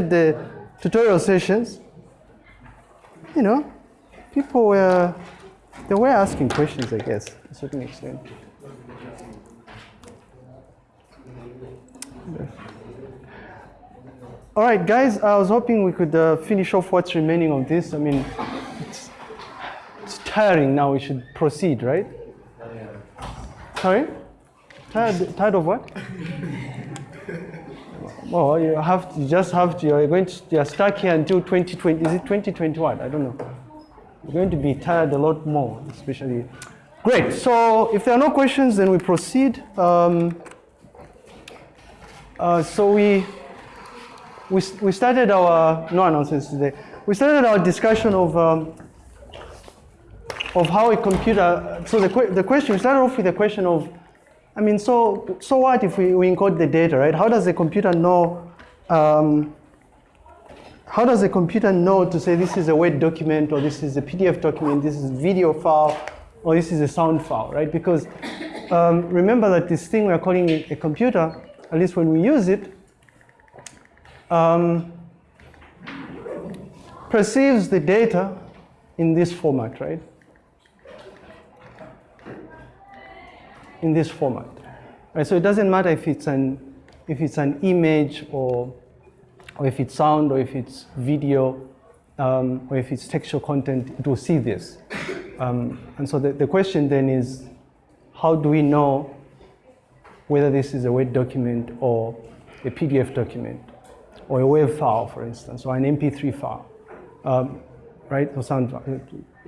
the tutorial sessions, you know, people were, they were asking questions, I guess, to a certain extent. All right, guys, I was hoping we could uh, finish off what's remaining of this. I mean, it's, it's tiring now. We should proceed, right? Sorry? Tired, tired of what? Well, you have to, you just have to, you're going to, you're stuck here until 2020, is it 2021? I don't know. You're going to be tired a lot more, especially. Great, so if there are no questions, then we proceed. Um, uh, so we, we, we started our, no announcements today. We started our discussion of, um, of how a computer, so the, the question, we started off with the question of I mean, so, so what if we, we encode the data, right? How does the computer know, um, how does the computer know to say this is a Word document or this is a PDF document, this is a video file, or this is a sound file, right? Because um, remember that this thing we're calling a, a, computer, at least when we use it, um, perceives the data in this format, right? in this format. Right, so it doesn't matter if it's an, if it's an image or, or if it's sound or if it's video um, or if it's textual content, it will see this. Um, and so the, the question then is, how do we know whether this is a Word document or a PDF document or a WAV file, for instance, or an MP3 file, um, right? Or sound,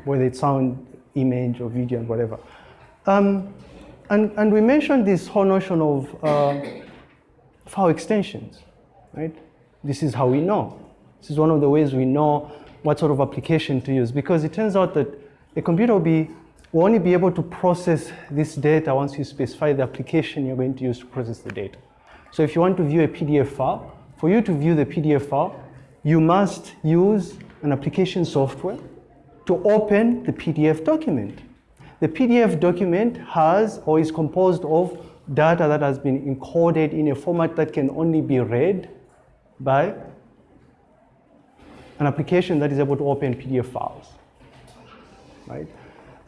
whether it's sound, image, or video, and whatever. Um, and, and we mentioned this whole notion of uh, file extensions, right? This is how we know. This is one of the ways we know what sort of application to use because it turns out that a computer will, be, will only be able to process this data once you specify the application you're going to use to process the data. So if you want to view a PDF file, for you to view the PDF file, you must use an application software to open the PDF document. The PDF document has or is composed of data that has been encoded in a format that can only be read by an application that is able to open PDF files, right?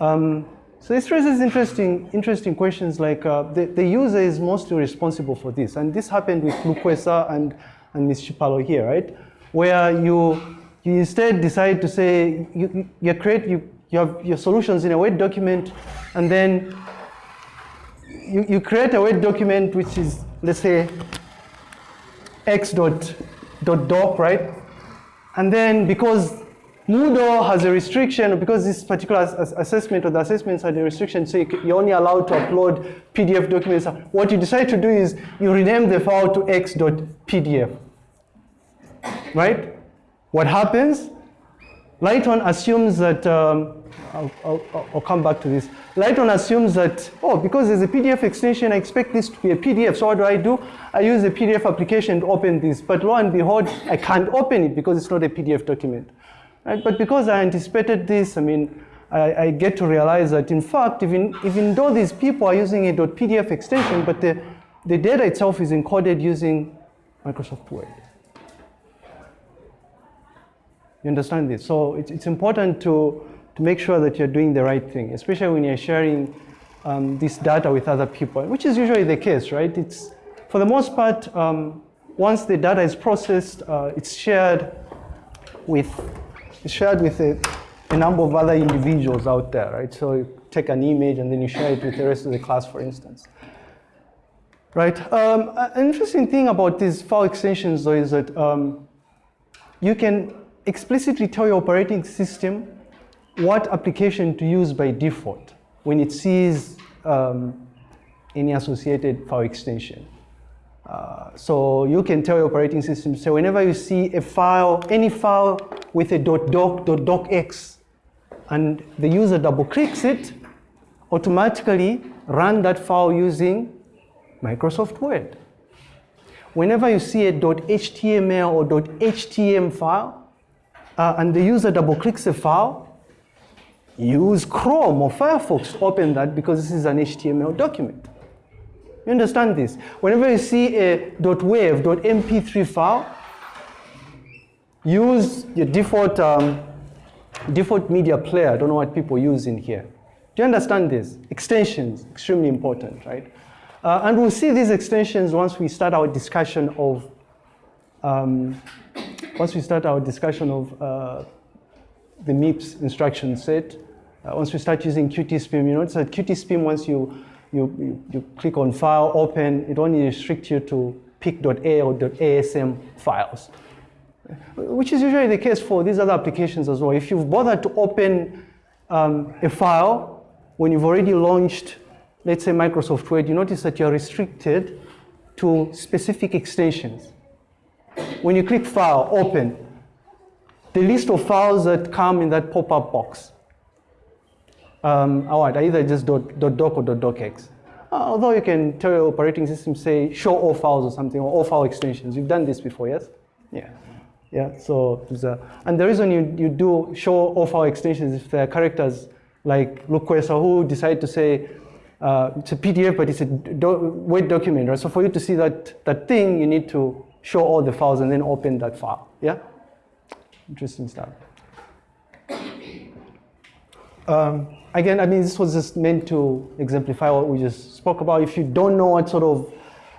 Um, so this raises interesting, interesting questions like uh, the, the user is mostly responsible for this. And this happened with Lukwesa and, and Ms. Chipalo here, right? Where you, you instead decide to say, you, you create, you you have your solutions in a Word document, and then you, you create a Word document which is, let's say, x dot, dot doc, right? And then because Moodle has a restriction, because this particular assessment or the assessments had a restriction, so you're only allowed to upload PDF documents. What you decide to do is you rename the file to x.pdf, right? What happens? Lighton assumes that um, I'll, I'll, I'll, come back to this. Lighton assumes that, oh, because there's a PDF extension, I expect this to be a PDF. So what do I do? I use a PDF application to open this. But lo and behold, I can't open it because it's not a PDF document. Right? But because I anticipated this, I mean, I, I get to realize that in fact, even, even though these people are using a .pdf extension, but the, the data itself is encoded using Microsoft Word. You understand this? So it's, it's important to, to make sure that you're doing the right thing, especially when you're sharing um, this data with other people, which is usually the case, right? It's, for the most part, um, once the data is processed, uh, it's shared with, it's shared with a, a, number of other individuals out there, right? So you take an image and then you share it with the rest of the class, for instance. Right, um, an interesting thing about these file extensions though is that um, you can explicitly tell your operating system what application to use by default when it sees um, any associated file extension. Uh, so you can tell your operating system, so whenever you see a file, any file with a .doc, .docx, and the user double clicks it, automatically run that file using Microsoft Word. Whenever you see a .html or .htm file, uh, and the user double clicks a file, use Chrome or Firefox to open that because this is an HTML document. You understand this? Whenever you see a .wav, .mp3 file, use your default, um, default media player. I don't know what people use in here. Do you understand this? Extensions, extremely important, right? Uh, and we'll see these extensions once we start our discussion of, um, once we start our discussion of uh, the MIPS instruction set. Uh, once we start using QtSpim, you notice that QtSpim, once you, you, you, you click on file, open, it only restricts you to pic.a or .asm files, which is usually the case for these other applications as well. If you've bothered to open um, a file when you've already launched, let's say Microsoft Word, you notice that you're restricted to specific extensions. When you click File, Open, the list of files that come in that pop-up box um, are either just dot, dot .doc or dot .docx. Uh, although you can tell your operating system, say, show all files or something, or all file extensions. You've done this before, yes? Yeah. Yeah, so, a, and the reason you, you do show all file extensions if there are characters like Lukwesa who decide to say, uh, it's a PDF, but it's a do Word document, right? So for you to see that, that thing, you need to show all the files and then open that file, yeah? Interesting stuff. Um, again, I mean, this was just meant to exemplify what we just spoke about. If you don't know what sort of,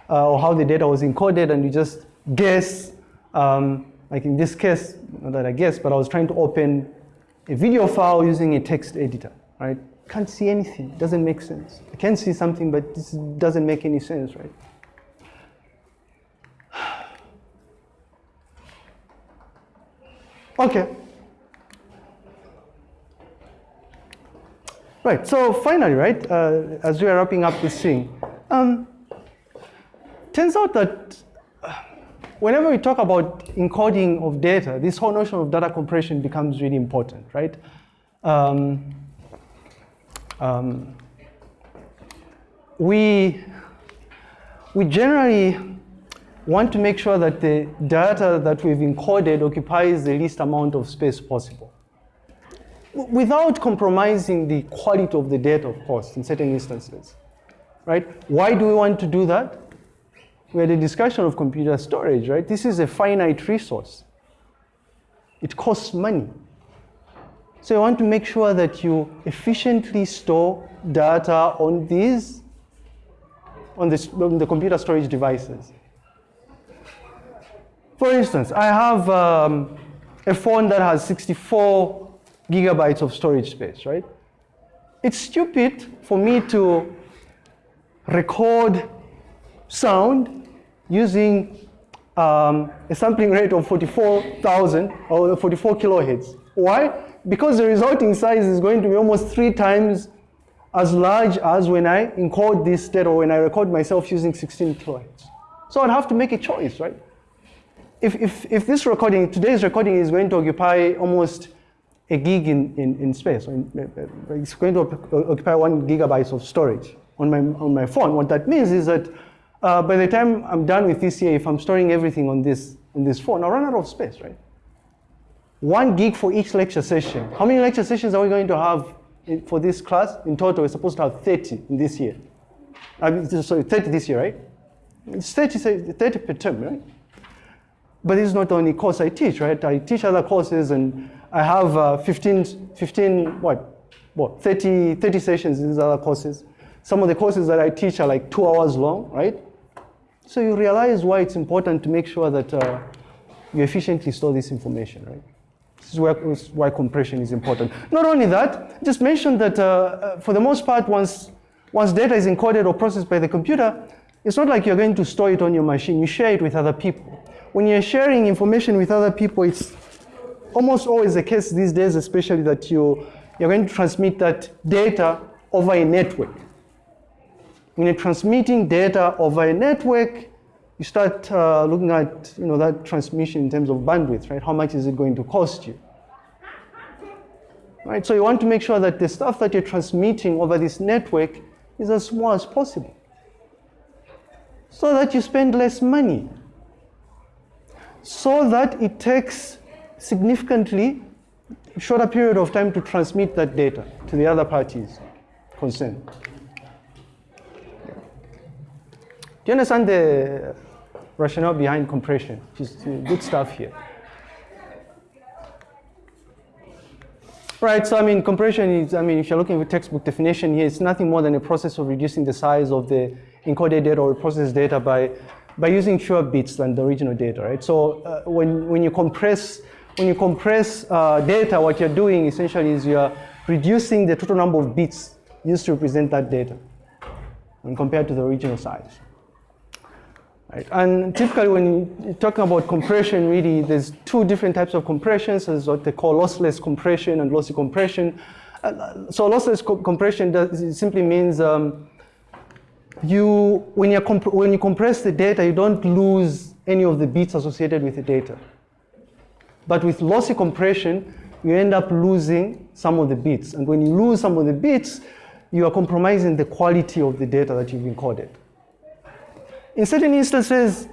uh, or how the data was encoded and you just guess, um, like in this case, not that I guess, but I was trying to open a video file using a text editor, right? Can't see anything, doesn't make sense. I can see something, but this doesn't make any sense, right? Okay. Right, so finally, right, uh, as we are wrapping up this thing, um, turns out that uh, whenever we talk about encoding of data, this whole notion of data compression becomes really important, right? Um, um, we, we generally want to make sure that the data that we've encoded occupies the least amount of space possible without compromising the quality of the data, of course, in certain instances, right? Why do we want to do that? We had a discussion of computer storage, right? This is a finite resource. It costs money. So you want to make sure that you efficiently store data on these, on, this, on the computer storage devices. For instance, I have um, a phone that has 64 gigabytes of storage space, right? It's stupid for me to record sound using um, a sampling rate of 44,000 or 44 kilohertz. Why? Because the resulting size is going to be almost three times as large as when I encode this data or when I record myself using 16 kilohertz. So I'd have to make a choice, right? If, if, if this recording, today's recording is going to occupy almost a gig in, in, in space. It's going to occupy one gigabytes of storage on my, on my phone. What that means is that uh, by the time I'm done with TCA, if I'm storing everything on this, on this phone, I'll run out of space, right? One gig for each lecture session. How many lecture sessions are we going to have for this class? In total, we're supposed to have 30 in this year. I mean, sorry, 30 this year, right? It's 30, 30 per term, right? But this is not the only course I teach, right? I teach other courses and I have uh, 15, 15, what, what, 30, 30 sessions in these other courses. Some of the courses that I teach are like two hours long, right? So you realize why it's important to make sure that uh, you efficiently store this information, right? This is why, why compression is important. Not only that, just mention that uh, uh, for the most part, once, once data is encoded or processed by the computer, it's not like you're going to store it on your machine. You share it with other people. When you're sharing information with other people, it's almost always the case these days, especially that you, you're going to transmit that data over a network. When you're transmitting data over a network, you start uh, looking at you know, that transmission in terms of bandwidth, right? How much is it going to cost you? Right, so you want to make sure that the stuff that you're transmitting over this network is as small as possible so that you spend less money, so that it takes significantly shorter period of time to transmit that data to the other parties concerned. Do you understand the rationale behind compression? Just good stuff here. Right, so I mean, compression is, I mean, if you're looking at textbook definition here, it's nothing more than a process of reducing the size of the encoded data or processed data by, by using fewer bits than the original data, right? So uh, when, when you compress, when you compress uh, data, what you're doing essentially is you're reducing the total number of bits used to represent that data and compared to the original size. Right. And typically when you're talking about compression, really, there's two different types of compressions. There's what they call lossless compression and lossy compression. Uh, so lossless co compression does, simply means um, you, when, you when you compress the data, you don't lose any of the bits associated with the data. But with lossy compression, you end up losing some of the bits. And when you lose some of the bits, you are compromising the quality of the data that you've encoded. In certain instances,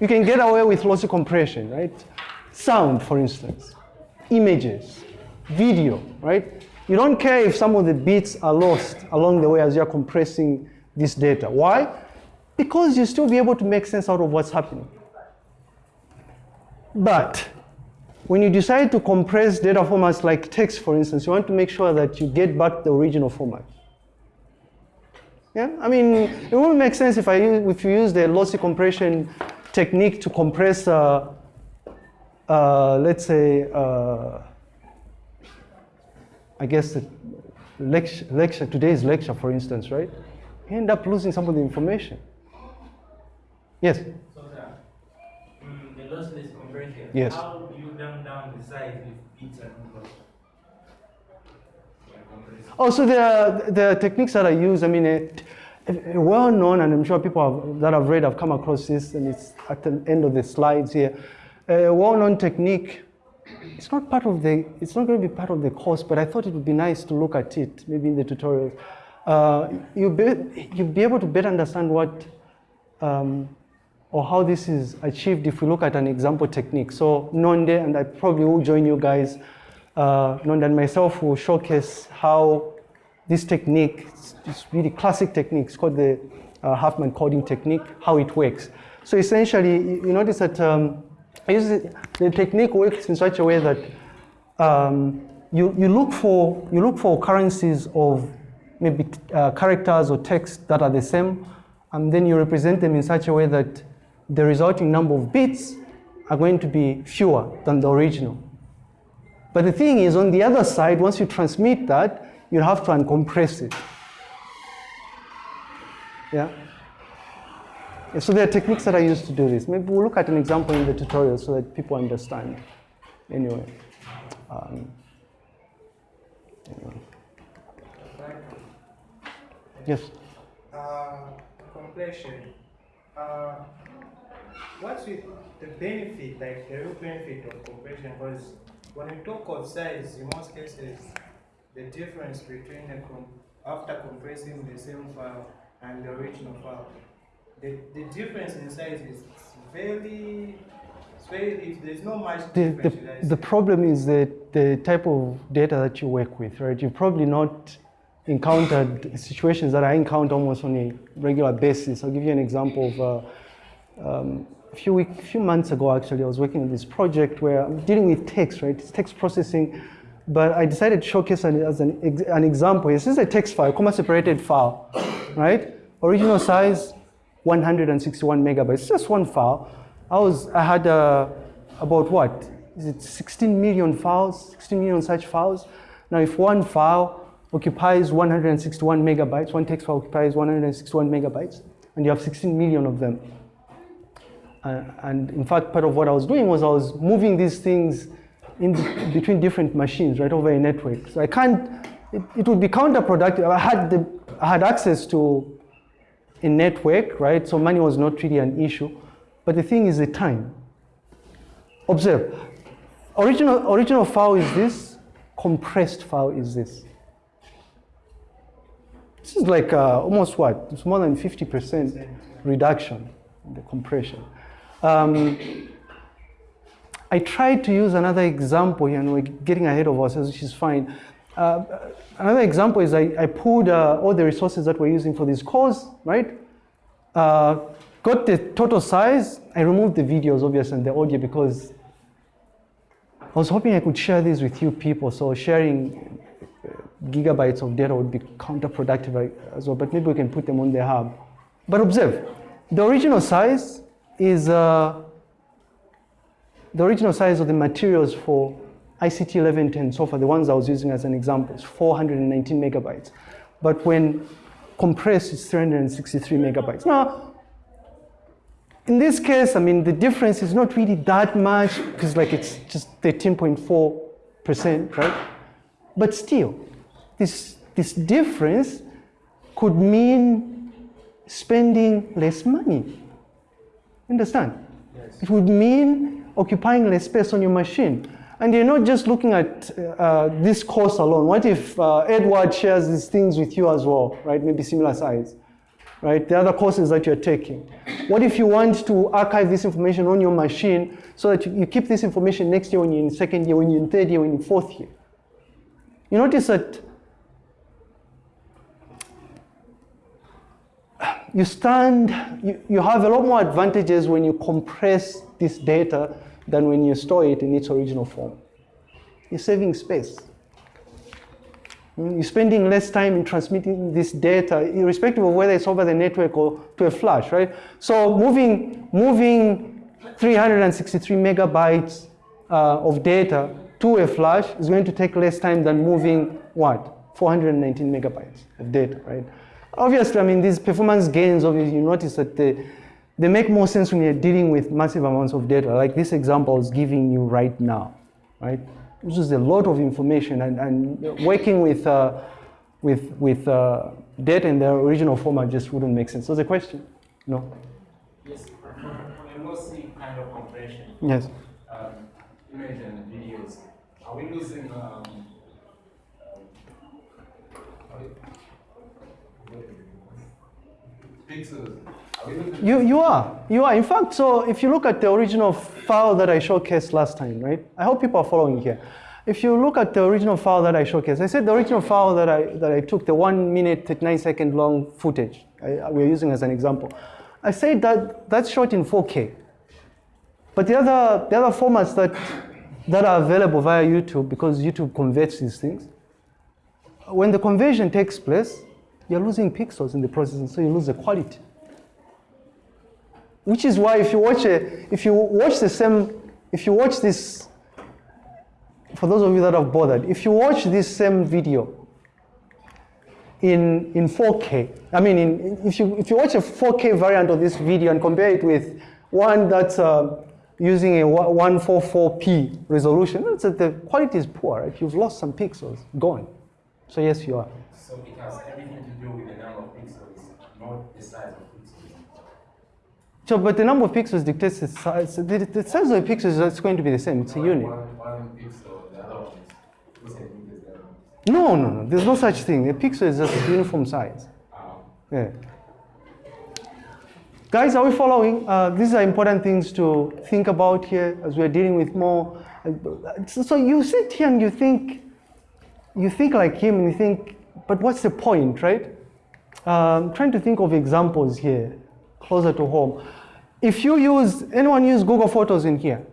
you can get away with lossy compression, right? Sound, for instance, images, video, right? You don't care if some of the bits are lost along the way as you're compressing this data. Why? Because you still be able to make sense out of what's happening. But when you decide to compress data formats like text, for instance, you want to make sure that you get back the original format. Yeah, I mean, it wouldn't make sense if I use, if you use the lossy compression technique to compress, uh, uh, let's say, uh, I guess the lecture, lecture, today's lecture, for instance, right? You end up losing some of the information. Yes. So um, the lossless compression. Yes. How do you dumb down the size not? Oh, so the, the techniques that I use, I mean, it, well known, and I'm sure people have, that have read have come across this, and it's at the end of the slides here. A well-known technique. It's not part of the. It's not going to be part of the course, but I thought it would be nice to look at it, maybe in the tutorials. Uh, you'll be you'll be able to better understand what um, or how this is achieved if we look at an example technique. So Nonde, and I probably will join you guys uh, Nonda and myself will showcase how this technique, this really classic technique, it's called the uh, Huffman coding technique, how it works. So essentially, you notice that um, the technique works in such a way that um, you, you, look for, you look for occurrences of maybe uh, characters or text that are the same, and then you represent them in such a way that the resulting number of bits are going to be fewer than the original. But the thing is, on the other side, once you transmit that, you have to uncompress it. Yeah? So there are techniques that I use to do this. Maybe we'll look at an example in the tutorial so that people understand. Anyway. Um, anyway. Yes? Uh, compression. Uh, what's with the benefit, like the real benefit of compression? Because when you talk of size, in most cases, the difference between the after compressing the same file and the original file, the, the difference in size is very, very there's not much the, difference. The, the problem is that the type of data that you work with, right? You've probably not encountered situations that I encounter almost on a regular basis. I'll give you an example of uh, um, a few, week, few months ago, actually, I was working on this project where I'm dealing with text, right? It's text processing, but I decided to showcase an, as an, an example. This is a text file, comma separated file, right? Original size, 161 megabytes. Just one file. I was, I had uh, about what? Is it 16 million files, 16 million such files? Now, if one file occupies 161 megabytes, one text file occupies 161 megabytes, and you have 16 million of them, and in fact, part of what I was doing was I was moving these things in between different machines right over a network. So I can't, it, it would be counterproductive. I had, the, I had access to a network, right? So money was not really an issue. But the thing is the time. Observe, original, original file is this, compressed file is this. This is like uh, almost what? It's more than 50% reduction in the compression. Um, I tried to use another example here, and we're getting ahead of ourselves, which is fine. Uh, another example is I, I pulled uh, all the resources that we're using for this course, right? Uh, got the total size. I removed the videos, obviously, and the audio because I was hoping I could share this with you people. So sharing gigabytes of data would be counterproductive as well, but maybe we can put them on the hub. But observe, the original size is uh, the original size of the materials for ICT 1110 so far, the ones I was using as an example, is 419 megabytes. But when compressed, it's 363 megabytes. Now, in this case, I mean, the difference is not really that much because like it's just 13.4%, right? But still, this, this difference could mean spending less money. Understand? Yes. It would mean occupying less space on your machine. And you're not just looking at uh, this course alone. What if uh, Edward shares these things with you as well, right? Maybe similar size, right? The other courses that you're taking. What if you want to archive this information on your machine so that you, you keep this information next year when you're in second year, when you're in third year, when you're in fourth year? You notice that you stand, you, you have a lot more advantages when you compress this data than when you store it in its original form. You're saving space. You're spending less time in transmitting this data, irrespective of whether it's over the network or to a flash, right? So moving, moving 363 megabytes uh, of data to a flash is going to take less time than moving what? 419 megabytes of data, right? Obviously, I mean, these performance gains, obviously, you notice that the, they make more sense when you're dealing with massive amounts of data, like this example is giving you right now, right? This is a lot of information, and, and working with, uh, with, with uh, data in their original format just wouldn't make sense. So the question? No? Yes, for lossy kind of compression. Yes. Um, image and videos, are we losing um, you, you are, you are. In fact, so if you look at the original file that I showcased last time, right? I hope people are following here. If you look at the original file that I showcased, I said the original file that I, that I took, the one minute, 39 second long footage I, we're using as an example. I said that that's shot in 4K. But the other, the other formats that, that are available via YouTube, because YouTube converts these things, when the conversion takes place, you're losing pixels in the process, and so you lose the quality. Which is why if you watch a, if you watch the same, if you watch this, for those of you that have bothered, if you watch this same video in, in 4K, I mean, in, if, you, if you watch a 4K variant of this video and compare it with one that's uh, using a 144p resolution, the quality is poor, right? You've lost some pixels, gone. So yes, you are. So it has everything to do with the number of pixels, not the size of pixels. so, but the number of pixels dictates the size. The, the size of the pixels is going to be the same. It's a unit. One, one pixel, the other one is no, no, no. There's no such thing. A pixel is just a uniform size. Um, yeah. Guys, are we following? Uh, these are important things to think about here as we're dealing with more. Uh, so you sit here and you think, you think like him and you think, but what's the point, right? Um, trying to think of examples here, closer to home. If you use, anyone use Google Photos in here?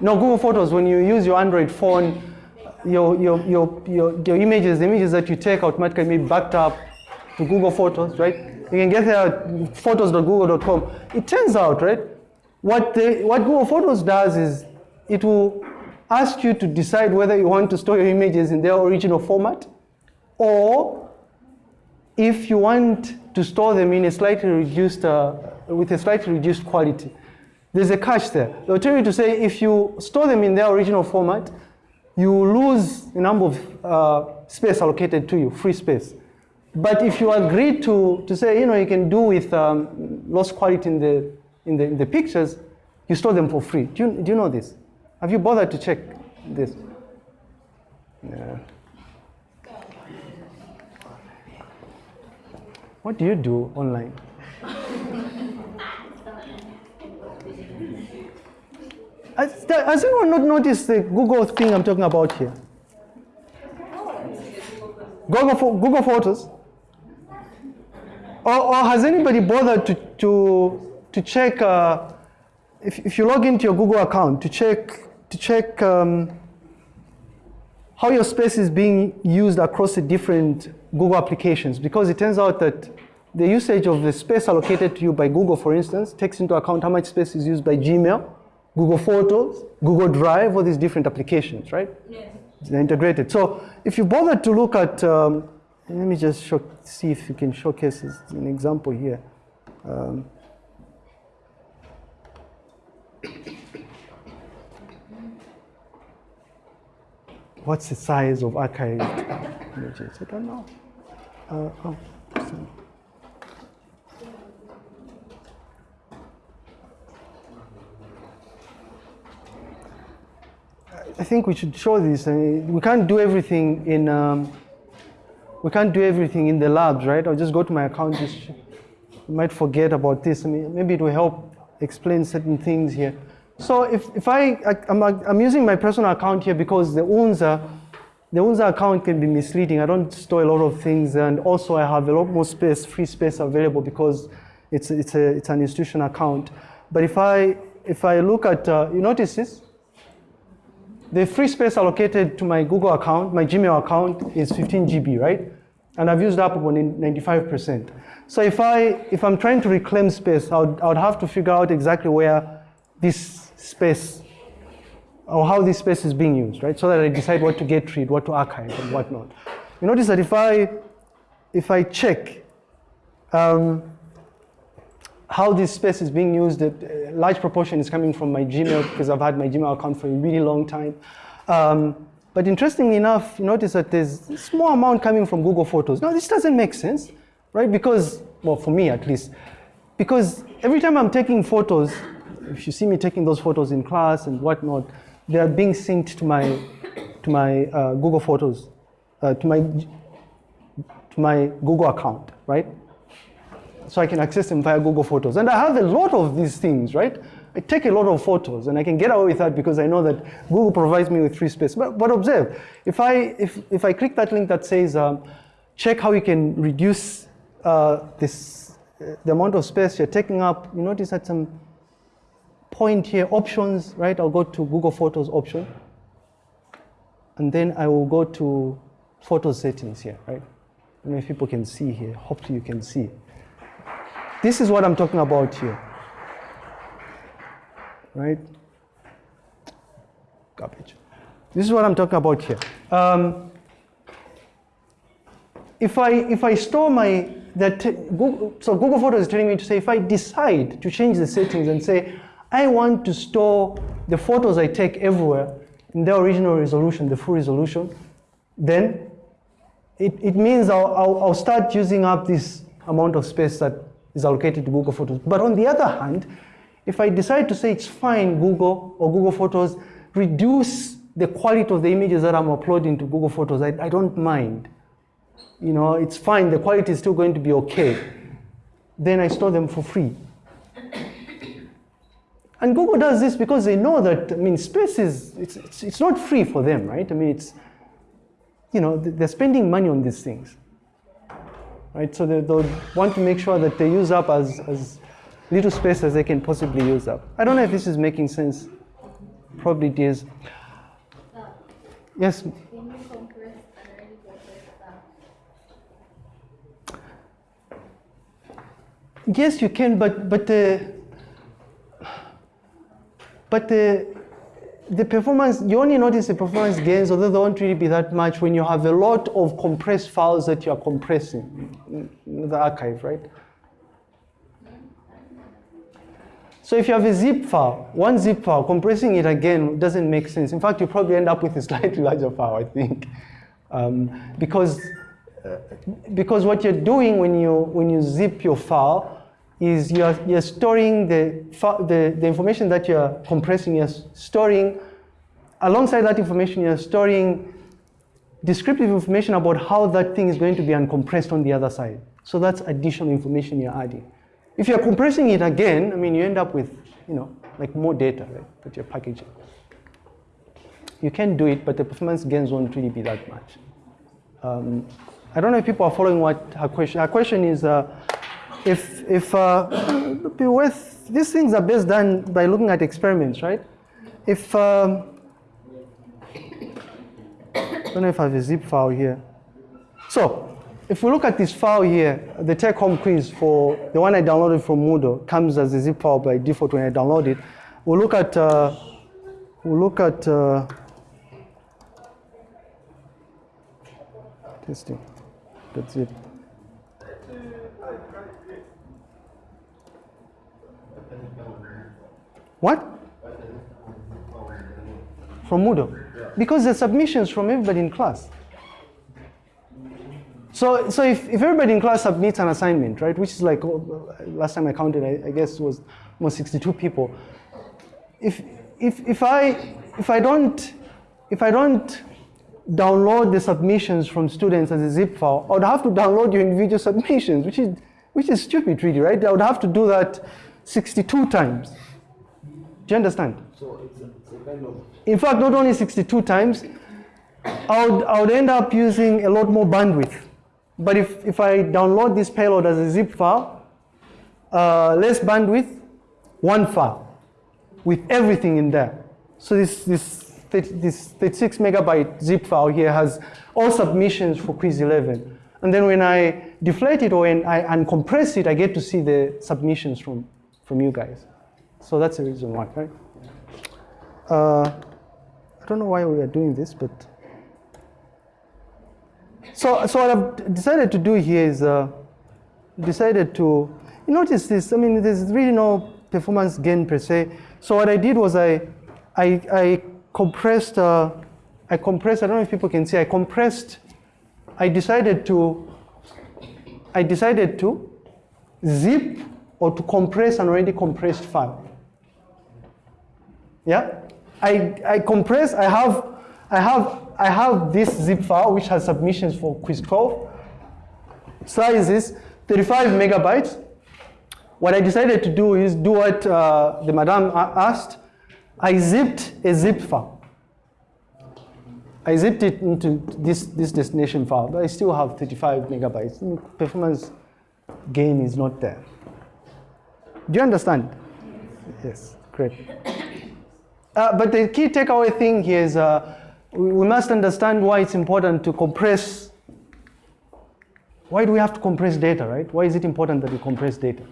No, Google Photos, when you use your Android phone, your, your, your, your, your images, the images that you take automatically may be backed up to Google Photos, right? You can get there at photos.google.com. It turns out, right, what, the, what Google Photos does is it will ask you to decide whether you want to store your images in their original format or if you want to store them in a slightly reduced, uh, with a slightly reduced quality. There's a catch there. They'll tell you to say if you store them in their original format, you lose a number of uh, space allocated to you, free space. But if you agree to, to say, you know, you can do with um, lost quality in the, in, the, in the pictures, you store them for free. Do you, do you know this? Have you bothered to check this? Yeah. What do you do online? Has, anyone not noticed the Google thing I'm talking about here? Google, Google Photos? Or, or has anybody bothered to, to, to check uh, if, if you log into your Google account to check, to check um, how your space is being used across the different Google applications, because it turns out that the usage of the space allocated to you by Google, for instance, takes into account how much space is used by Gmail, Google Photos, Google Drive, all these different applications, right? Yes. They're integrated. So if you bother to look at, um, let me just show, see if you can showcase an example here. Um, what's the size of archived images? I don't know. Uh, oh. I think we should show this. I mean, we can't do everything in. Um, we can't do everything in the labs, right? I'll just go to my account. Just might forget about this. I mean, maybe it will help explain certain things here. So if, if I, I am I'm, I'm using my personal account here because the UNZA, the UNZA account can be misleading. I don't store a lot of things, and also I have a lot more space, free space available because it's it's a it's an institution account. But if I if I look at, uh, you notice this. The free space allocated to my Google account, my Gmail account is 15 GB, right? And I've used up about 95%. So if, I, if I'm trying to reclaim space, I would, I would have to figure out exactly where this space, or how this space is being used, right? So that I decide what to get rid, what to archive, and whatnot. You notice that if I, if I check um, how this space is being used, a large proportion is coming from my Gmail because I've had my Gmail account for a really long time. Um, but interestingly enough, you notice that there's a small amount coming from Google Photos. Now, this doesn't make sense, right? Because, well, for me at least, because every time I'm taking photos, if you see me taking those photos in class and whatnot, they are being synced to my, to my uh, Google Photos, uh, to my, to my Google account, right? so I can access them via Google Photos. And I have a lot of these things, right? I take a lot of photos and I can get away with that because I know that Google provides me with free space. But, but observe, if I, if, if I click that link that says, um, check how you can reduce uh, this, uh, the amount of space you're taking up, you notice that some point here, options, right? I'll go to Google Photos option. And then I will go to photo settings here, right? I don't know if people can see here. Hopefully you can see. This is what I'm talking about here. Right? Garbage. This is what I'm talking about here. Um, if I if I store my that Google, so Google Photos is telling me to say if I decide to change the settings and say I want to store the photos I take everywhere in their original resolution, the full resolution, then it, it means I'll, I'll, I'll start using up this amount of space that is allocated to Google Photos. But on the other hand, if I decide to say it's fine, Google or Google Photos, reduce the quality of the images that I'm uploading to Google Photos, I, I don't mind. You know, it's fine, the quality is still going to be okay. Then I store them for free. And Google does this because they know that, I mean, space is, it's, it's, it's not free for them, right? I mean, it's, you know, they're spending money on these things right? So they, they'll want to make sure that they use up as, as little space as they can possibly use up. I don't know if this is making sense. Probably it is. Yes? Yes, you can, but but the but the the performance you only notice the performance gains, although they won't really be that much when you have a lot of compressed files that you are compressing in the archive, right? So if you have a zip file, one zip file, compressing it again doesn't make sense. In fact, you probably end up with a slightly larger file, I think, um, because uh, because what you're doing when you when you zip your file is you're, you're storing the, the, the information that you're compressing, you're storing, alongside that information, you're storing descriptive information about how that thing is going to be uncompressed on the other side. So that's additional information you're adding. If you're compressing it again, I mean, you end up with, you know, like more data right, that you're packaging. You can do it, but the performance gains won't really be that much. Um, I don't know if people are following what her question. Her question is, uh, if if uh, it be worth these things are best done by looking at experiments, right? If um, I don't know if I have a zip file here. So, if we look at this file here, the take-home quiz for the one I downloaded from Moodle comes as a zip file by default when I download it. We'll look at uh, we'll look at uh, testing. That's it. What? From Moodle. Because the submissions from everybody in class. So, so if, if everybody in class submits an assignment, right, which is like, last time I counted, I, I guess it was almost 62 people. If, if, if, I, if, I don't, if I don't download the submissions from students as a zip file, I would have to download your individual submissions, which is, which is stupid really, right? I would have to do that 62 times. Do you understand? So it's a, it's a kind of In fact, not only 62 times, I would, I would end up using a lot more bandwidth. But if, if I download this payload as a zip file, uh, less bandwidth, one file with everything in there. So this, this, this 36 megabyte zip file here has all submissions for quiz 11. And then when I deflate it or when I uncompress it, I get to see the submissions from, from you guys. So that's the reason why, right? Uh, I don't know why we are doing this, but so so what I've decided to do here is uh, decided to you notice this. I mean, there's really no performance gain per se. So what I did was I I, I compressed uh, I compressed. I don't know if people can see. I compressed. I decided to I decided to zip or to compress an already compressed file. Yeah, I, I compress, I have, I have, I have this zip file which has submissions for quiz 12. Size is 35 megabytes. What I decided to do is do what uh, the madam asked. I zipped a zip file. I zipped it into this, this destination file, but I still have 35 megabytes. Mm, Performance gain is not there. Do you understand? Yes, great. Uh, but the key takeaway thing here is uh, we, must understand why it's important to compress. Why do we have to compress data, right? Why is it important that we compress data?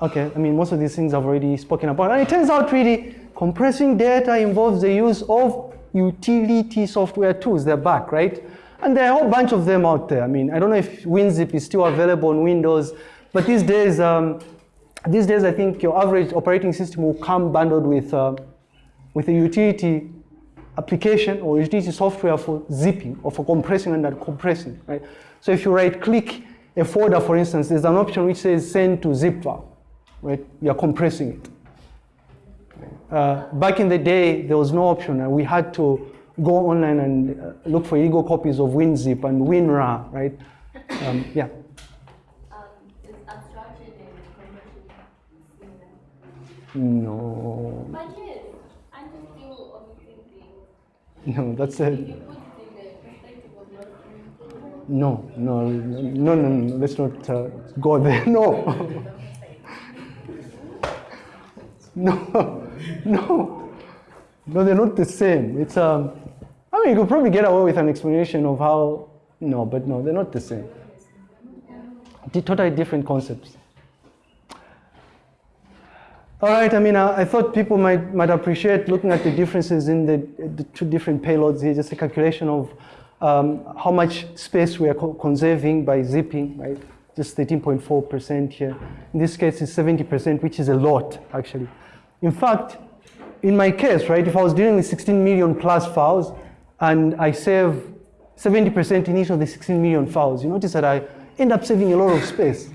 Okay, I mean, most of these things I've already spoken about. And it turns out really compressing data involves the use of utility software tools. They're back, right? And there are a whole bunch of them out there. I mean, I don't know if WinZip is still available on Windows, but these days, um, these days I think your average operating system will come bundled with, uh, with a utility application or utility software for zipping or for compressing and uncompressing, right? So if you right click a folder, for instance, there's an option which says send to zip file, right? You're compressing it. Uh, back in the day, there was no option, and we had to go online and uh, look for illegal copies of WinZip and WinRAR, right? Um, yeah. Um, is abstraction and compression similar? No, But yes, aren't you still omitting things? no, that's a If you put it in the perspective of not doing no, no, no, no, no. Let's not uh, go there. No, no, no, no. They're not the same. It's um. I mean, you could probably get away with an explanation of how. No, but no, they're not the same. Di- Totally different concepts. All right, I mean, I, I thought people might, might appreciate looking at the differences in the, the two different payloads here, just a calculation of um, how much space we are co- conserving by zipping, right? Just 13.4% here. In this case, it's 70%, which is a lot, actually. In fact, in my case, right, if I was dealing with 16 million plus files and I save 70% in each of the 16 million files, you notice that I end up saving a lot of space,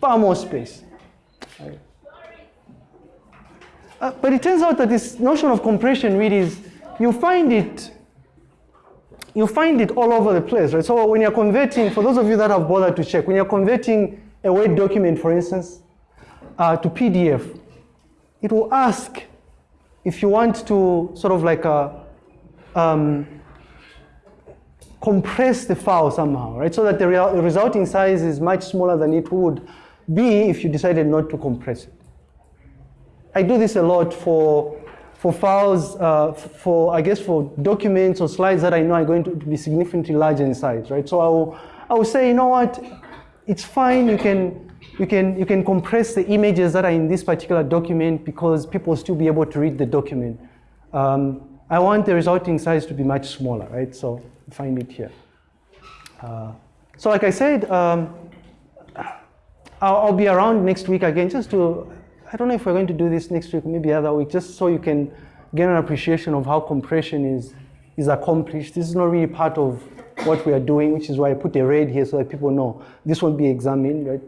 far more space. right? Uh, but it turns out that this notion of compression really is, you find it, you find it all over the place, right? So when you're converting, for those of you that have bothered to check, when you're converting a Word document, for instance, uh, to PDF, it will ask if you want to sort of like uh um, compress the file somehow, right? So that the rea- resulting size is much smaller than it would be if you decided not to compress it. I do this a lot for, for files, uh, for, I guess, for documents or slides that I know are going to be significantly larger in size, right? So I will, I will say, you know what, it's fine, you can, you, can, you can compress the images that are in this particular document because people will still be able to read the document. Um, I want the resulting size to be much smaller, right? So find it here. Uh, so like I said, um, I'll, I'll be around next week again just to, I don't know if we're going to do this next week, maybe other week, just so you can get an appreciation of how compression is, is accomplished. This is not really part of what we are doing, which is why I put a red here so that people know this won't be examined, right?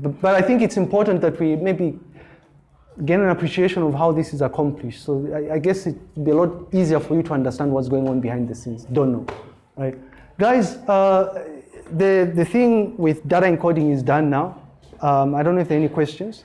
But, but I think it's important that we maybe get an appreciation of how this is accomplished. So I, I guess it'd be a lot easier for you to understand what's going on behind the scenes. Don't know, right? Guys, uh, the, the thing with data encoding is done now. Um, I don't know if there are any questions.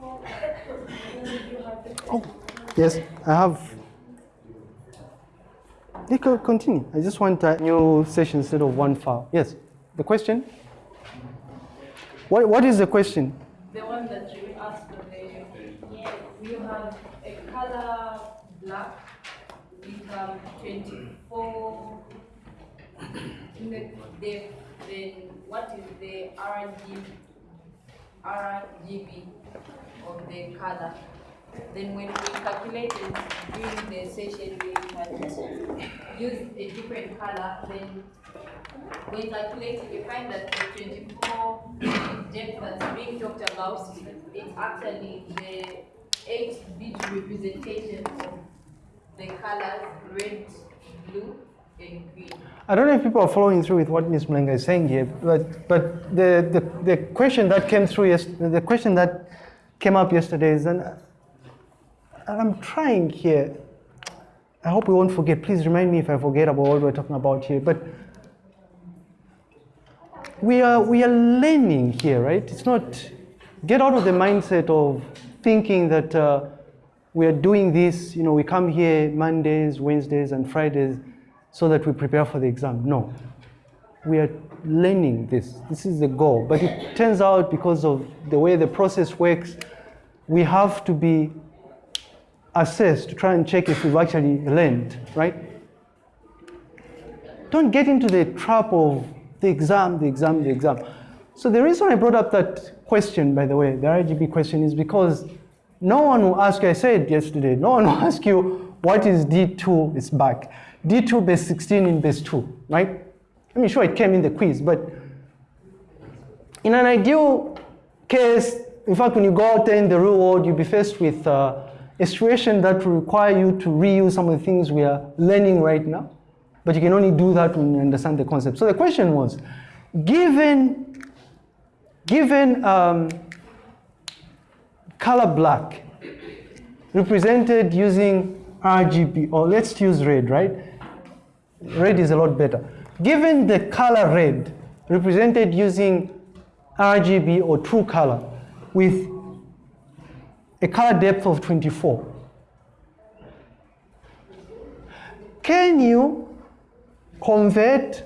Oh, yes, I have. You can continue. I just want a new session instead of one file. Yes, the question? What, what is the question? The one that you asked for the, you have a color black, with um, twenty-four. The, the, then what is the RGB, RGB of the color? Then when we calculated during the session, we had used a different color, then when we calculated, we find that the twenty-four depth that's being talked about, it's actually the eight bit representation of the colors red, blue. I don't know if people are following through with what Ms. Mlenga is saying here, but, but the, the, the question that came through, yes, the question that came up yesterday is, and I'm trying here, I hope we won't forget, please remind me if I forget about what we're talking about here, but we are, we are learning here, right? It's not, get out of the mindset of thinking that uh, we are doing this, you know, we come here Mondays, Wednesdays, and Fridays so that we prepare for the exam. No. We are learning this. This is the goal. But it turns out because of the way the process works, we have to be assessed to try and check if we've actually learned, right? Don't get into the trap of the exam, the exam, the exam. So the reason I brought up that question, by the way, the RGB question, is because no one will ask you, I said yesterday, no one will ask you what is D2 It's back. D2 base 16 in base 2, right? I mean, sure, it came in the quiz, but in an ideal case, in fact, when you go out there in the real world, you'll be faced with uh, a situation that will require you to reuse some of the things we are learning right now. But you can only do that when you understand the concept. So the question was, given, given um, color black represented using RGB, or let's use red, right? Red is a lot better. Given the color red represented using RGB or true color with a color depth of 24, can you convert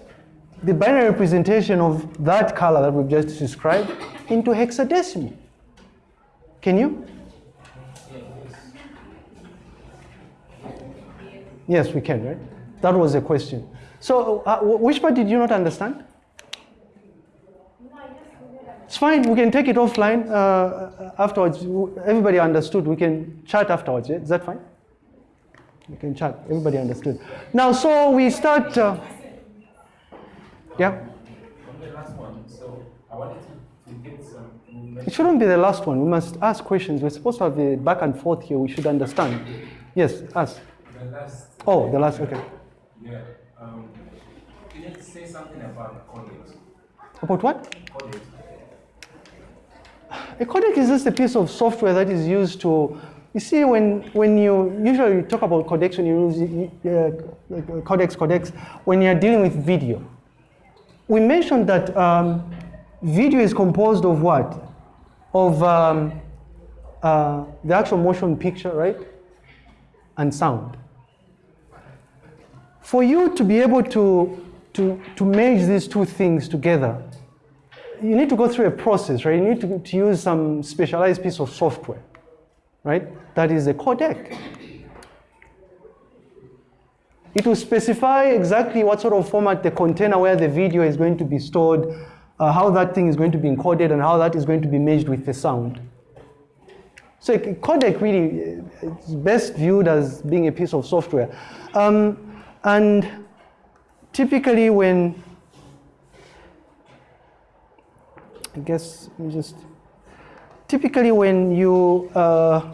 the binary representation of that color that we've just described into hexadecimal? Can you? Yes, we can, right? That was the question. So, uh, which part did you not understand? It's fine, we can take it offline uh, afterwards. Everybody understood. We can chat afterwards. Yeah? Is that fine? We can chat. Everybody understood. Now, so we start. Uh, yeah? On the last one, so I wanted to, to get some. It shouldn't be the last one. We must ask questions. We're supposed to have the back and forth here. We should understand. Yes, ask. The last. Oh, the last, okay. Yeah. Um, can you say something about college? About what? College. A codec is just a piece of software that is used to, you see, when, when you usually talk about codecs, when you use uh, codecs, codecs, when you're dealing with video. We mentioned that um, video is composed of what? Of um, uh, the actual motion picture, right? And sound. For you to be able to, to, to merge these two things together, you need to go through a process, right? You need to, to use some specialized piece of software, right? That is a codec. It will specify exactly what sort of format the container where the video is going to be stored, uh, how that thing is going to be encoded, and how that is going to be merged with the sound. So a codec really is best viewed as being a piece of software. Um, and typically when I guess just typically when you uh,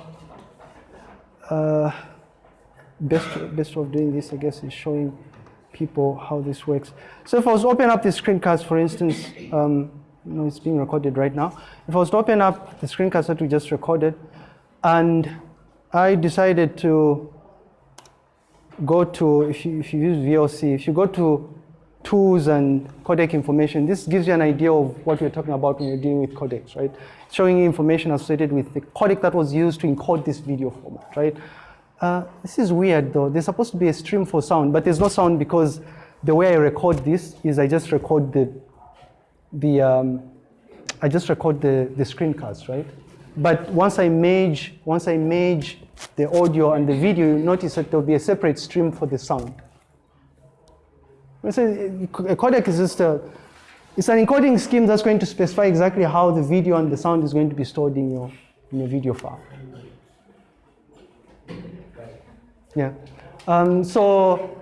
uh, best best of doing this I guess is showing people how this works. So if I was to open up the screencast, for instance, um, you know, it's being recorded right now. If I was to open up the screencast that we just recorded, and I decided to go to, if you, if you use VLC, if you go to tools and codec information. This gives you an idea of what we're talking about when you're dealing with codecs, right? Showing you information associated with the codec that was used to encode this video format, right? Uh, this is weird though. There's supposed to be a stream for sound, but there's no sound because the way I record this is I just record the, the um, I just record the, the screencast, right? But once I merge, once I merge the audio and the video, you notice that there'll be a separate stream for the sound. So a codec is just a, it's an encoding scheme that's going to specify exactly how the video and the sound is going to be stored in your, in your video file. Yeah. Um, so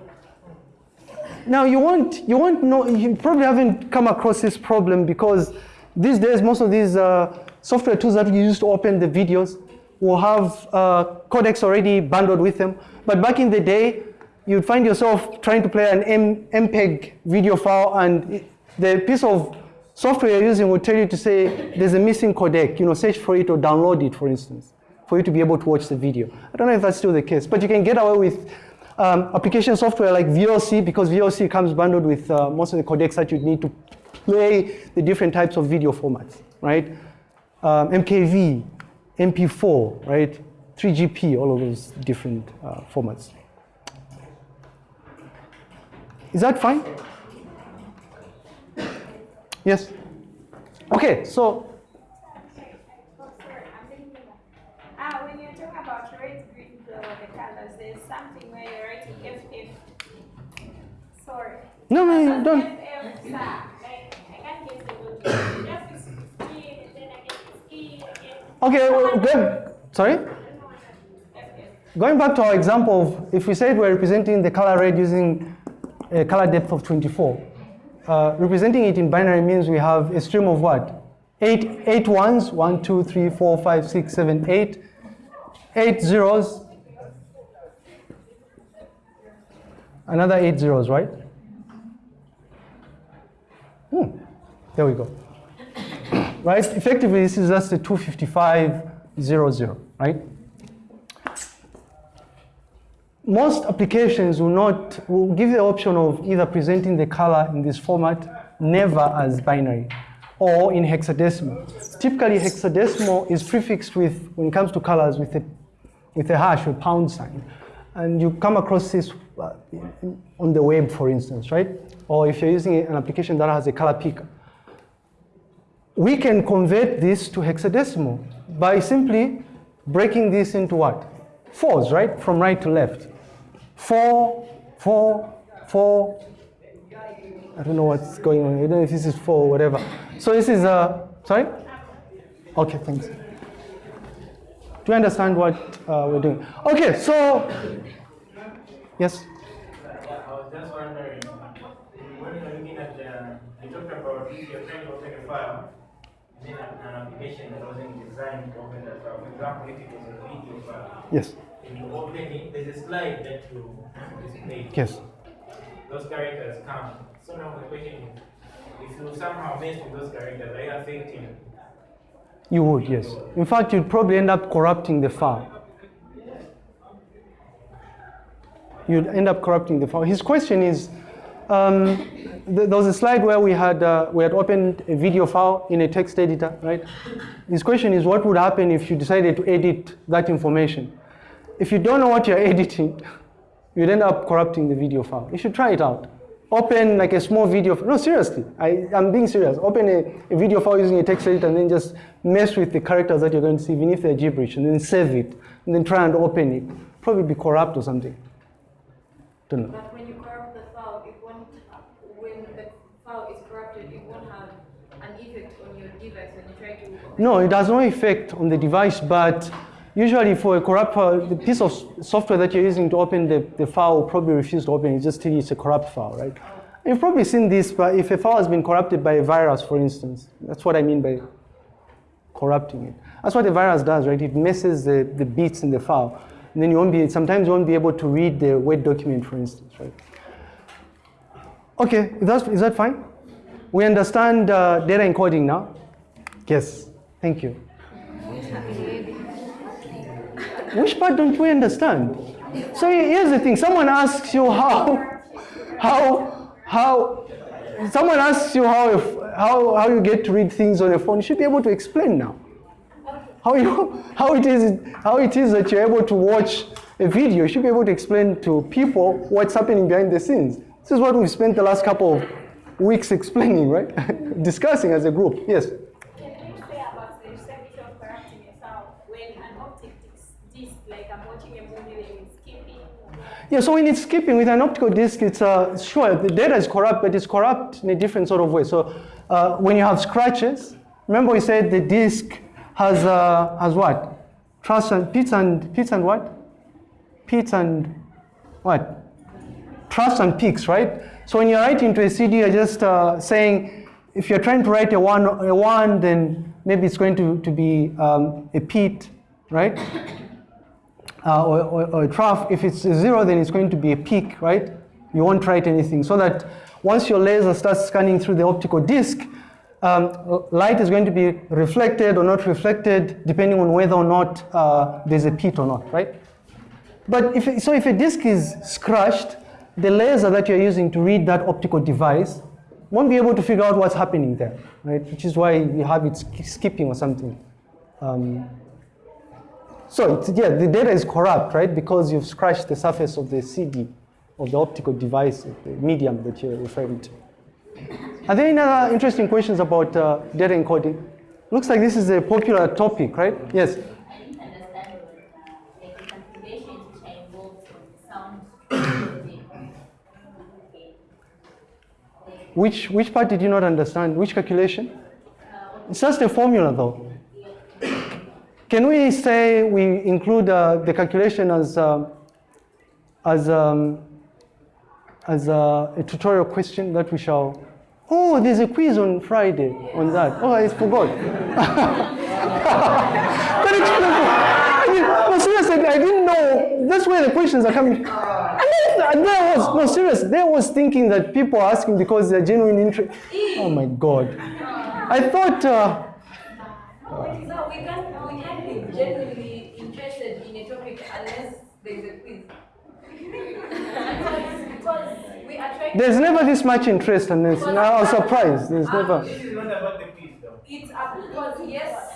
now you won't, you won't know, you probably haven't come across this problem because these days most of these uh, software tools that you use to open the videos will have uh, codecs already bundled with them. But back in the day, you'd find yourself trying to play an M MPEG video file and the piece of software you're using will tell you to say there's a missing codec, you know, search for it or download it, for instance, for you to be able to watch the video. I don't know if that's still the case, but you can get away with um, application software like VLC because VLC comes bundled with uh, most of the codecs that you'd need to play the different types of video formats, right? Um, MKV, MP4, right? 3GP, all of those different uh, formats. Is that fine? Yes? Okay, so. Sorry, I'm thinking that. Ah, when you're talking about red, green, blue, the colors, there's something where you're writing FF. Sorry. No, no, you don't. FF, sir. Like, I can't get the word. Just is skin, and then I get the skin again. Okay, well, good. Sorry? Going back to our example of if we said we're representing the color red using a color depth of 24, uh, representing it in binary means we have a stream of what? Eight, eight ones, one, two, three, four, five, six, seven, eight, eight zeros, another eight zeros, right? Hmm. There we go. Right? Effectively, this is just a 25500, right? Most applications will not, will give the option of either presenting the color in this format, never as binary, or in hexadecimal. Typically, hexadecimal is prefixed with, when it comes to colors, with a, with a hash or pound sign. And you come across this uh, on the web, for instance, right? Or if you're using an application that has a color picker we can convert this to hexadecimal by simply breaking this into what? Fours, right? From right to left. Four, four, four. I don't know what's going on. I don't know if this is four or whatever. So this is, uh, sorry? Okay, thanks. Do you understand what uh, we're doing? Okay, so, yes? Just wondering, when you're looking at you talked about if you're trying to a file, then an, an application that wasn't designed to open that file. For example, if it was a video file, Yes, and you open it, there's a slide that you display. yes. Those characters come. So now the question is, if you somehow mess with those characters, are you affecting You would, yes. In fact, you'd probably end up corrupting the file. You'd end up corrupting the file. His question is, um, th- there was a slide where we had uh, we had opened a video file in a text editor, right? His question is, what would happen if you decided to edit that information? If you don't know what you're editing, you'd end up corrupting the video file. You should try it out. Open like a small video. No, seriously, I, I'm being serious. Open a, a video file using a text editor and then just mess with the characters that you're going to see, even if they're gibberish, and then save it, and then try and open it. Probably be corrupt or something. Don't know. But when you corrupt the file, it won't, when the file is corrupted, it won't have an effect on your device when you try to. No, it has no effect on the device, but usually for a corrupt file, the piece of software that you're using to open the, the file will probably refuse to open it, just tell you it's a corrupt file, right? Oh. You've probably seen this, but if a file has been corrupted by a virus, for instance, that's what I mean by corrupting it. That's what a virus does, right? It messes the, the bits in the file. And then you won't be, sometimes you won't be able to read the Word document, for instance, right? Okay, is that, is that fine? We understand uh, data encoding now? Yes, thank you. Which part don't we understand? So here's the thing: someone asks you how, how, how. Someone asks you how, if, how, how you get to read things on your phone. You should be able to explain now. How you, how it is, how it is that you're able to watch a video. You should be able to explain to people what's happening behind the scenes. This is what we've spent the last couple of weeks explaining, right? Discussing as a group. Yes. Can you say about the service of corrupting when an optic disc, like I'm watching a movie and it's skipping? Yeah, so when it's skipping with an optical disc, it's uh, sure the data is corrupt, but it's corrupt in a different sort of way. So uh, when you have scratches, remember we said the disc has uh, has what? Truss and pits and pits and what? Pits and what? Truss and peaks, right? So when you're writing to a CD, you're just uh, saying if you're trying to write a one, a one, then maybe it's going to, to be um, a pit, right? uh, or, or, or a trough. If it's a zero, then it's going to be a peak, right? You won't write anything. So that once your laser starts scanning through the optical disc, um, light is going to be reflected or not reflected, depending on whether or not uh, there's a pit or not, right? But if, so if a disk is scratched, the laser that you're using to read that optical device won't be able to figure out what's happening there, right? Which is why you have it skipping or something. Um, so yeah, the data is corrupt, right? Because you've scratched the surface of the CD, of the optical device, the medium that you're referring to. Are there any other interesting questions about uh, data encoding? Looks like this is a popular topic, right? Yes. Which, which part did you not understand? Which calculation? It's just a formula though. Can we say we include uh, the calculation as, uh, as, um, as uh, a tutorial question that we shall? Oh, there's a quiz on Friday on that. Oh, I forgot. You explain? I seriously, I didn't know. That's where the questions are coming. And then, and there was no serious. There was thinking that people are asking because they're genuine interest. Oh my God! I thought. Uh, No, we can't, we can't be genuinely interested in a topic unless there's a quiz. Because, because we are trying to. there's never this much interest, and it's, I was surprised. There's never. This is not about the quiz though. It's up because yes,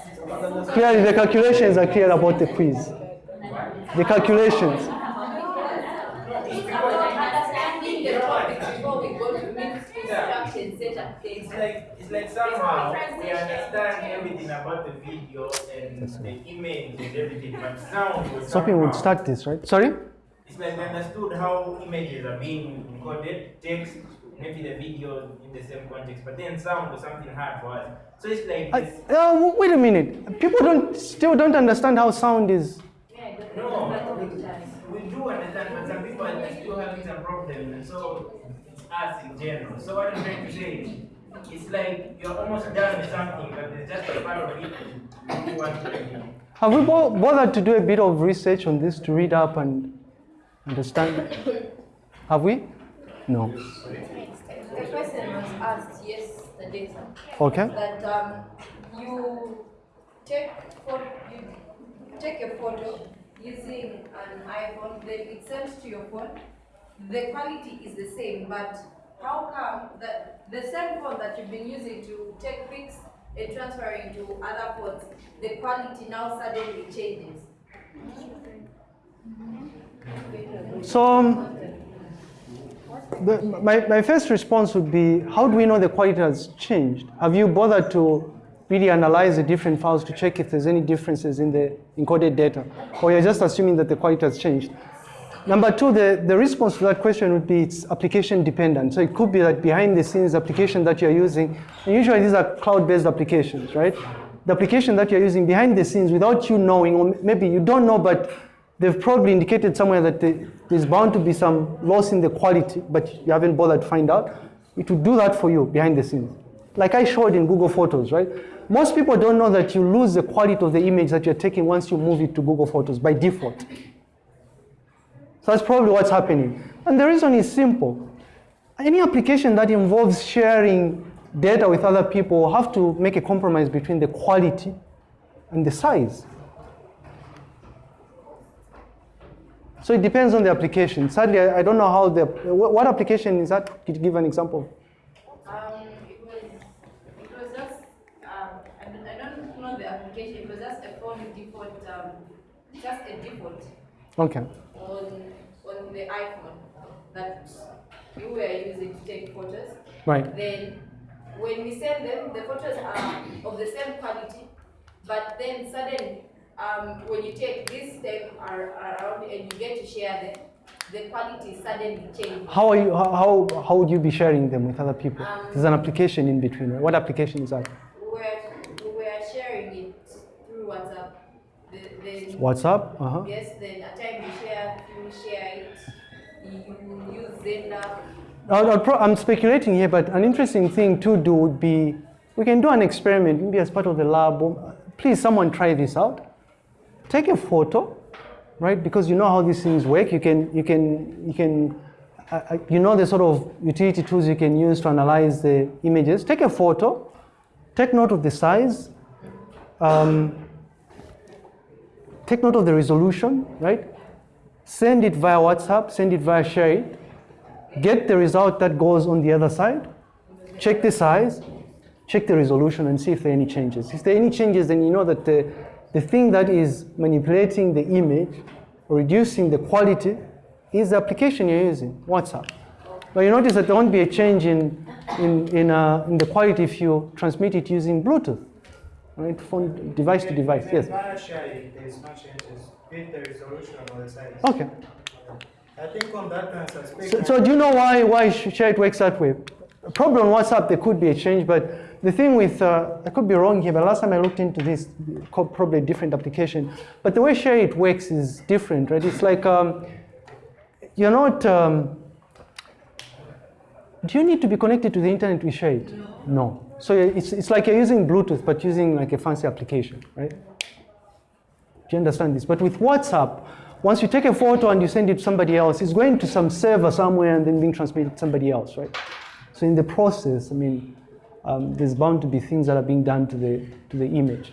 Clearly, the calculations are clear about the quiz. The calculations. it's about understanding the topic before we go to meet instruction setup things. It's like it's like somehow we understand everything about the video and the image and everything, but sound was Sophie would start this, right? Sorry? It's like we understood how images are being encoded, text, maybe the video in the same context, but then sound was something hard for us. So it's like I, uh, wait a minute. People don't still don't understand how sound is. No, we do understand, but some people are still having some problem, and so it's us in general. So what I'm trying to say is, it's like you're almost done with something, but there's just a part of it you want to review. Have we bo- bothered to do a bit of research on this to read up and understand? Have we? No. The question was asked yesterday, Okay. that um, you take for you take a photo using an iPhone, then it sends to your phone. The quality is the same, but how come that the same phone that you've been using to take pics and transferring to other phones, the quality now suddenly changes? So um, the, my, my first response would be, how do we know the quality has changed? Have you bothered to really analyze the different files to check if there's any differences in the encoded data? Or you're just assuming that the quality has changed? Number two, the, the response to that question would be it's application dependent. So it could be that behind the scenes application that you're using, and usually these are cloud-based applications, right? The application that you're using behind the scenes without you knowing, or maybe you don't know, but they've probably indicated somewhere that the, there's bound to be some loss in the quality, but you haven't bothered to find out. It will do that for you behind the scenes. Like I showed in Google Photos, right? Most people don't know that you lose the quality of the image that you're taking once you move it to Google Photos by default. So that's probably what's happening. And the reason is simple. Any application that involves sharing data with other people will have to make a compromise between the quality and the size. So it depends on the application. Sadly, I, I don't know how the, what, application is that? Could you give an example? Um, it was, it was just, um, I don't, I don't know the application, it was just a phone default, um, just a default Okay. on, on the iPhone that you were using to take photos. Right. Then when we send them, the photos are of the same quality, but then suddenly, um, when you take this step ar- around and you get to share them, the quality suddenly changes. How are you? How, how, how would you be sharing them with other people? Um, There's an application in between. Right? What application is that? We were, we were sharing it through WhatsApp. The, then, WhatsApp. Uh huh. Yes, then at time you share, you share it, you use Xender. I'll- I'll pro- I'm speculating here, but an interesting thing to do would be we can do an experiment, maybe as part of the lab. Please, someone try this out. Take a photo, right? Because you know how these things work. You can, you can, you can, uh, uh, you know the sort of utility tools you can use to analyze the images. Take a photo, take note of the size, um, take note of the resolution, right? Send it via WhatsApp, send it via SHAREit get the result that goes on the other side, check the size, check the resolution and see if there are any changes. If there are any changes, then you know that the, the thing that is manipulating the image or reducing the quality is the application you're using, WhatsApp. But you notice that there won't be a change in, in, in, uh, in the quality if you transmit it using Bluetooth, right? Phone device to device, yes. Via sharing, there's no changes, be the resolution or the size. Okay. I think on that one, suspect. So, so do you know why why SHAREit works that way? Probably on WhatsApp there could be a change, but the thing with uh, I could be wrong here, but last time I looked into this, probably a different application. But the way SHAREit works is different, right? It's like um, you're not. Um, do you need to be connected to the internet to share it? No. So it's, it's like you're using Bluetooth, but using like a fancy application, right? Do you understand this? But with WhatsApp, once you take a photo and you send it to somebody else, it's going to some server somewhere and then being transmitted to somebody else, right? So in the process, I mean, um, there's bound to be things that are being done to the to the image.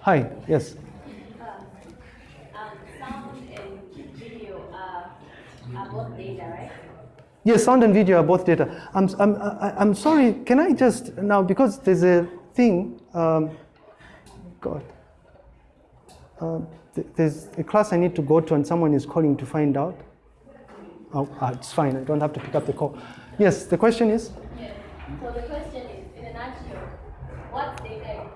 Hi, yes. Um, sound and video are, are both data, right? Yes, sound and video are both data. I'm, I'm, I'm sorry, can I just, now, because there's a thing, um, God. Uh, th- there's a class I need to go to and someone is calling to find out. Oh, ah, it's fine, I don't have to pick up the call. Yes, the question is? Yes. So the question is, in a nutshell, what data is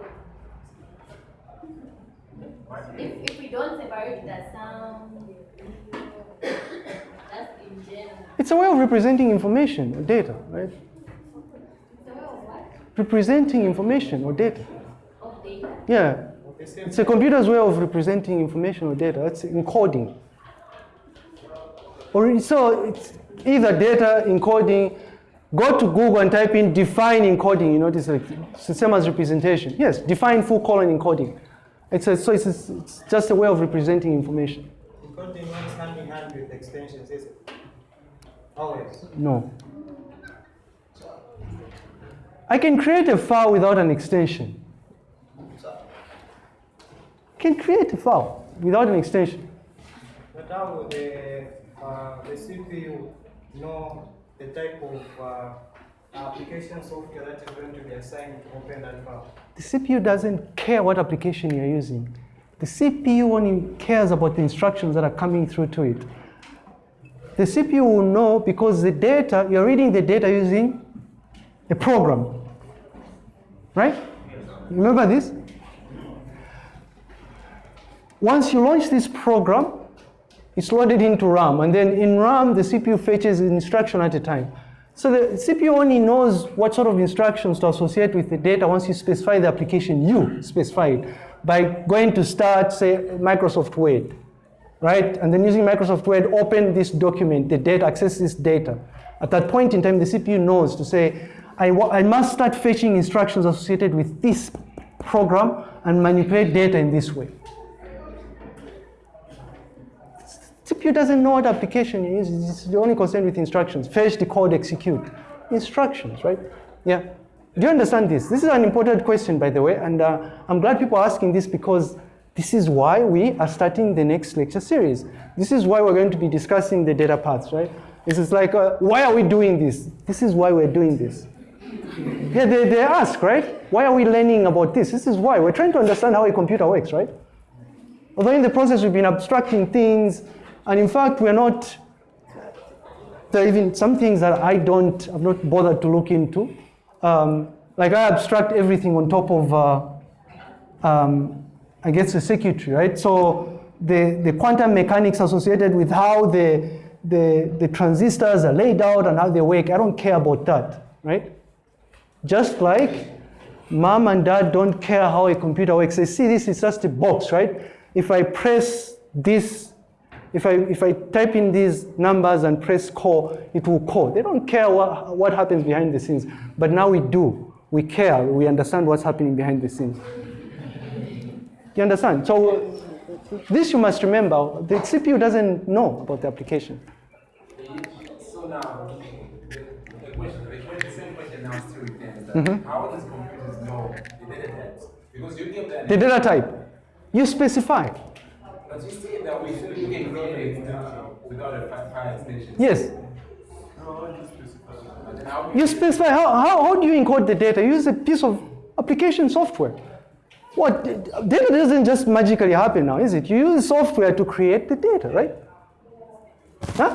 good? If, if we don't separate the sound, the video, just in general. It's a way of representing information or data, right? Representing information or data. Data. Yeah, it's a computer's way of representing information or data. It's encoding. Or so it's either data encoding. Go to Google and type in define encoding. You notice like it's the same as representation. Yes, define full colon encoding. It's a, so it's, a, it's just a way of representing information. Encoding works hand in hand with extensions, is it? Always. No. I can create a file without an extension. Can create a file without an extension. But how the, uh, the CPU know the type of uh, application software that is going to be assigned to open that file? The CPU doesn't care what application you're using. The CPU only cares about the instructions that are coming through to it. The CPU will know because the data, you're reading the data using a program. Right? Remember this? Once you launch this program, it's loaded into RAM, and then in RAM, the CPU fetches an instruction at a time. So the CPU only knows what sort of instructions to associate with the data once you specify the application, you specify it, by going to start, say, Microsoft Word, right? And then using Microsoft Word, open this document, the data, access this data. At that point in time, the CPU knows to say, I, I must start fetching instructions associated with this program and manipulate data in this way. CPU doesn't know what application it is. It's only concerned with instructions. Fetch, decode, execute. Instructions, right? Yeah. Do you understand this? This is an important question, by the way, and uh, I'm glad people are asking this because this is why we are starting the next lecture series. This is why we're going to be discussing the data paths, right? This is like, uh, why are we doing this? This is why we're doing this. Yeah, they, they ask, right? Why are we learning about this? This is why. We're trying to understand how a computer works, right? Although in the process we've been abstracting things, and in fact, we're not, there are even some things that I don't, I've not bothered to look into. Um, like I abstract everything on top of, uh, um, Guess, the circuitry, right? So the, the quantum mechanics associated with how the, the, the transistors are laid out and how they work, I don't care about that, right? Just like mom and dad don't care how a computer works. They see this is just a box, right? If I press this if I, if I type in these numbers and press call, it will call. They don't care what, what happens behind the scenes. But now we do. We care. We understand what's happening behind the scenes. You understand? So this you must remember. The CPU doesn't know about the application. So now, the question, the the same question now still remains that how does computers know the data types? Because you give them The data type, you specify. But you see that we should you can create an without a fi- file extension. Yes. But then You specify how, how, how do you encode the data? You use a piece of application software. What data doesn't just magically happen now, is it? You use software to create the data, right? Huh?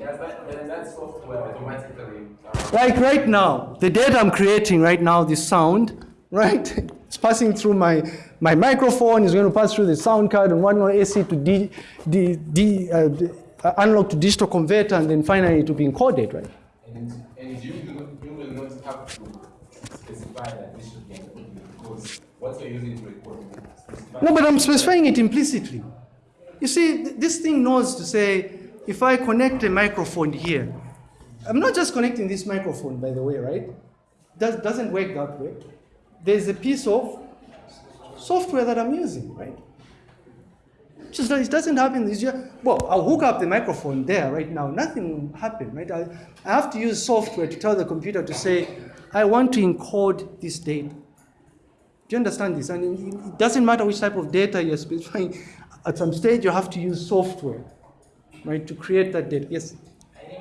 That, then that software automatically Like right now, the data I'm creating right now, the sound, right? It's passing through my, my microphone, it's going to pass through the sound card and one more AC to D, D, D, uh, d- uh, analog to digital converter, and then finally it to be encoded, right? and, and you, you will not have to specify that this should be encoded because what you're using to record. No, but I'm specifying it implicitly. You see, th- this thing knows to say, if I connect a microphone here, I'm not just connecting this microphone, by the way, right? Does, doesn't work that way. There's a piece of software that I'm using, right? Just it doesn't happen. It's just, well, I'll hook up the microphone there right now. Nothing will happen, right? I, I have to use software to tell the computer to say, I want to encode this data. Do you understand this? And it- doesn't matter which type of data you're specifying. At some stage, you have to use software, right, to create that data. Yes. I think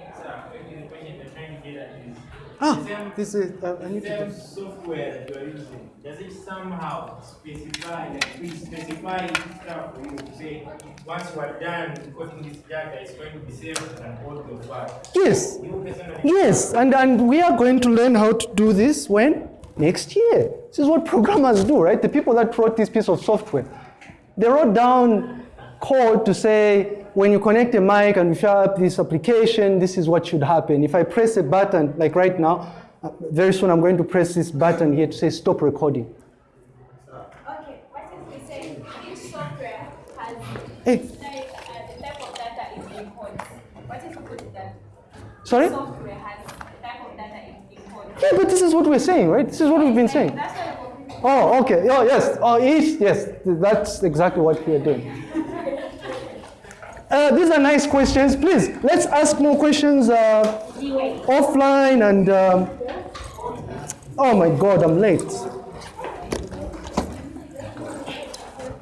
the question they're trying to get at is Ah, same, this is. Uh, I need same to. software that you are using. Does it somehow specify, like we specify stuff for you to say, once you are done encoding this data, it's going to be saved and audio file? Yes. Yes, and, and we are going to learn how to do this when? Next year. This is what programmers do, right? The people that wrote this piece of software. They wrote down code to say, when you connect a mic and you fire up this application, this is what should happen. If I press a button, like right now, uh, very soon I'm going to press this button here to say stop recording. Okay, what if we say each software has Hey. uh, the type of data it encodes? What if we put that? Sorry? Yeah, but this is what we're saying, right? This is what we've been saying. That's what a computer Oh, okay. Oh, yes. Oh, each, yes. That's exactly what we are doing. Uh, these are nice questions. Please, let's ask more questions uh, offline and um, Oh my God, I'm late.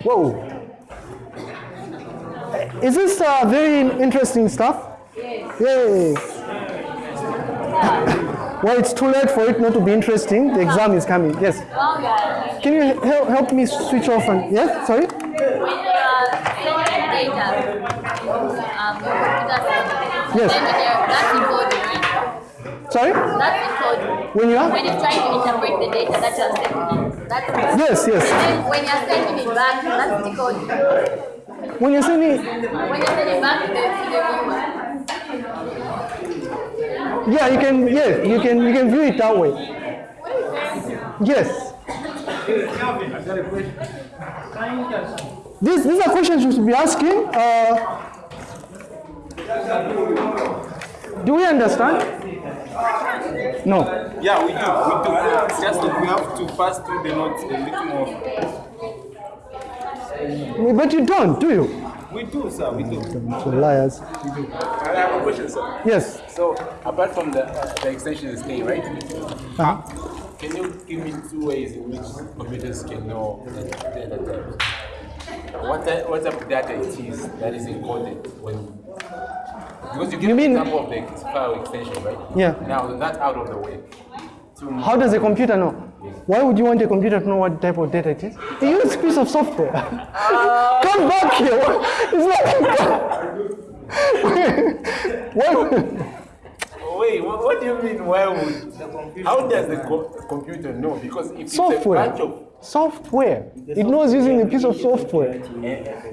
Whoa. Is this uh, very interesting stuff? Yes. Yay. Well, it's too late for it not to be interesting. The exam is coming. Yes. Can you help, help me switch off and yes? Sorry. When you are sending data, um, your computer sends, Yes. then there- that's encoded, right? Sorry. That's encoded. When you are? When you're trying to interpret the data that you're sending, that's Yes, yes. And then when you're sending it back, that's decoded. When you're sending, When you're sending it back to the, to the viewer, yeah, you can, yeah, you can, you can view it that way. Yes. Calvin, I got a question. Can you just These, these are questions you should be asking. Uh, do we understand? No. Yeah, we do. We do. It's just that we have to pass through the notes a little more. But you don't, do you? We do, sir. We do. Liars. I have a question, sir. Yes. So, apart from the, uh, the extension is A, right? Uh-huh. Can you give me two ways in which computers can know the data types? What type, what type of data it is that is encoded when because you give You the mean- example of the file extension, right? Yeah. Now that's out of the way. How does a computer know? Why would you want a computer to know what type of data it is? It uses a piece of software. Come back here. It's like. Why Wait, what, what do you mean? Why would? How does the co- computer know? Because if it's a software. bunch of Software. It knows using a piece of software.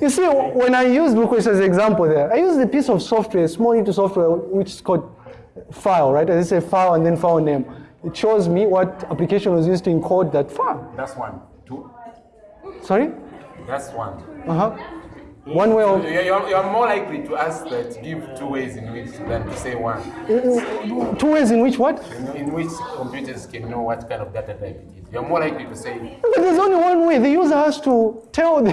You see, when I use Bluequest as an example there, I use a piece of software, a small little software, which is called file, right? As I say file and then file name. It shows me what application was used to encode that file. that's one, two, Sorry? that's one. Uh-huh. Mm. One way of You're, more likely to ask that give two ways in which than to say one. Mm, mm, two ways in which what? In, in which computers can know what kind of data type it is. You're more likely to say. But there's only one way. The user has to tell the.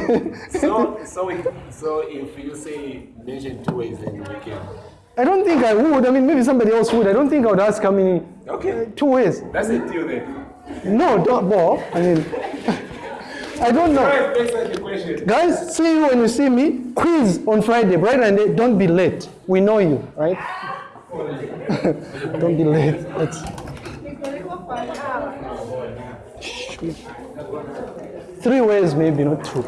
So, so, we, so if you say mention two ways, then we can. I don't think I would. I mean, maybe somebody else would. I don't think I would ask how many. Okay. Two ways. That's it, deal then. No, don't. Well, I mean, I don't know. Next time the question. Guys, see you when you see me. Quiz on Friday, bright and day. Don't be late. We know you, right? don't be late. Let's. Three ways, maybe not two.